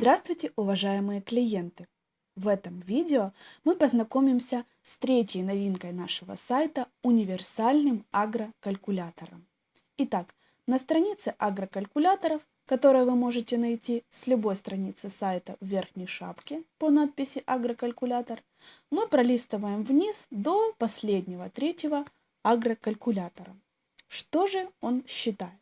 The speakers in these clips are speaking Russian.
Здравствуйте, уважаемые клиенты! В этом видео мы познакомимся с третьей новинкой нашего сайта – универсальным агрокалькулятором. Итак, на странице агрокалькуляторов, которую вы можете найти с любой страницы сайта в верхней шапке по надписи «Агрокалькулятор», мы пролистываем вниз до последнего третьего агрокалькулятора. Что же он считает?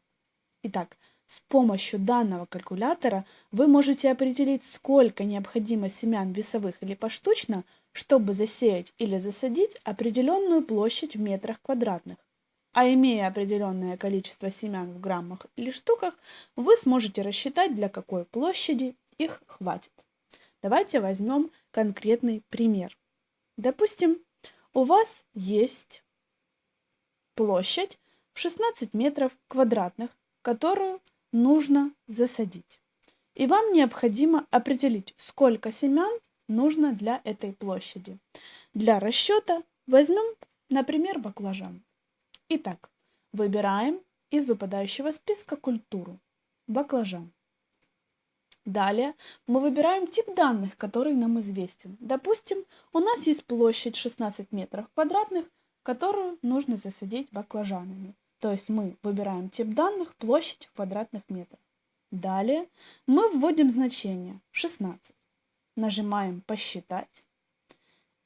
Итак, с помощью данного калькулятора вы можете определить, сколько необходимо семян весовых или поштучно, чтобы засеять или засадить определенную площадь в метрах квадратных. А имея определенное количество семян в граммах или штуках, вы сможете рассчитать, для какой площади их хватит. Давайте возьмем конкретный пример. Допустим, у вас есть площадь в 16 метров квадратных, которую нужно засадить. И вам необходимо определить, сколько семян нужно для этой площади. Для расчета возьмем, например, баклажан. Итак, выбираем из выпадающего списка культуру баклажан. Далее мы выбираем тип данных, который нам известен. Допустим, у нас есть площадь 16 метров квадратных, которую нужно засадить баклажанами. То есть мы выбираем тип данных, площадь в квадратных метрах. Далее мы вводим значение 16. Нажимаем «Посчитать»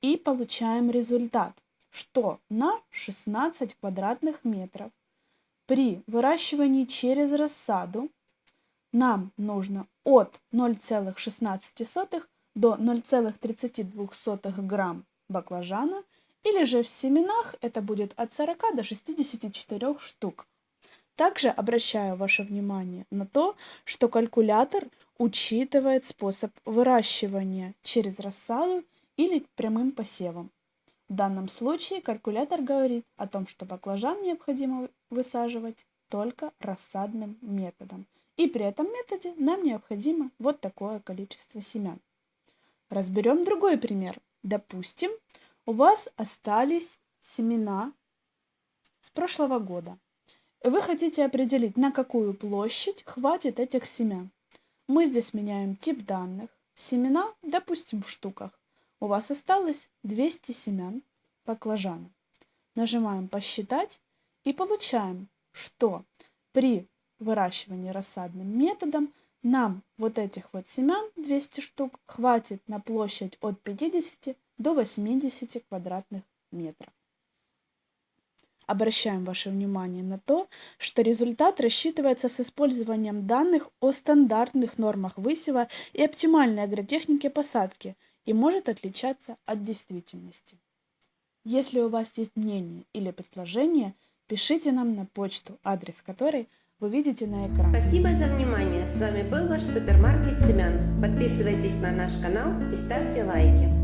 и получаем результат, что на 16 квадратных метров при выращивании через рассаду нам нужно от 0,16 до 0,32 грамм баклажана или же в семенах это будет от 40 до 64 штук. Также обращаю ваше внимание на то, что калькулятор учитывает способ выращивания через рассаду или прямым посевом. В данном случае калькулятор говорит о том, что баклажан необходимо высаживать только рассадным методом. И при этом методе нам необходимо вот такое количество семян. Разберем другой пример. Допустим, у вас остались семена с прошлого года. Вы хотите определить, на какую площадь хватит этих семян. Мы здесь меняем тип данных. Семена, допустим, в штуках. У вас осталось 200 семян баклажана. Нажимаем «Посчитать» и получаем, что при выращивании рассадным методом нам вот этих вот семян 200 штук хватит на площадь от 50 до 80 квадратных метров. Обращаем ваше внимание на то, что результат рассчитывается с использованием данных о стандартных нормах высева и оптимальной агротехнике посадки и может отличаться от действительности. Если у вас есть мнение или предложение, пишите нам на почту, адрес которой вы видите на экране. Спасибо за внимание. С вами был ваш супермаркет семян. Подписывайтесь на наш канал и ставьте лайки.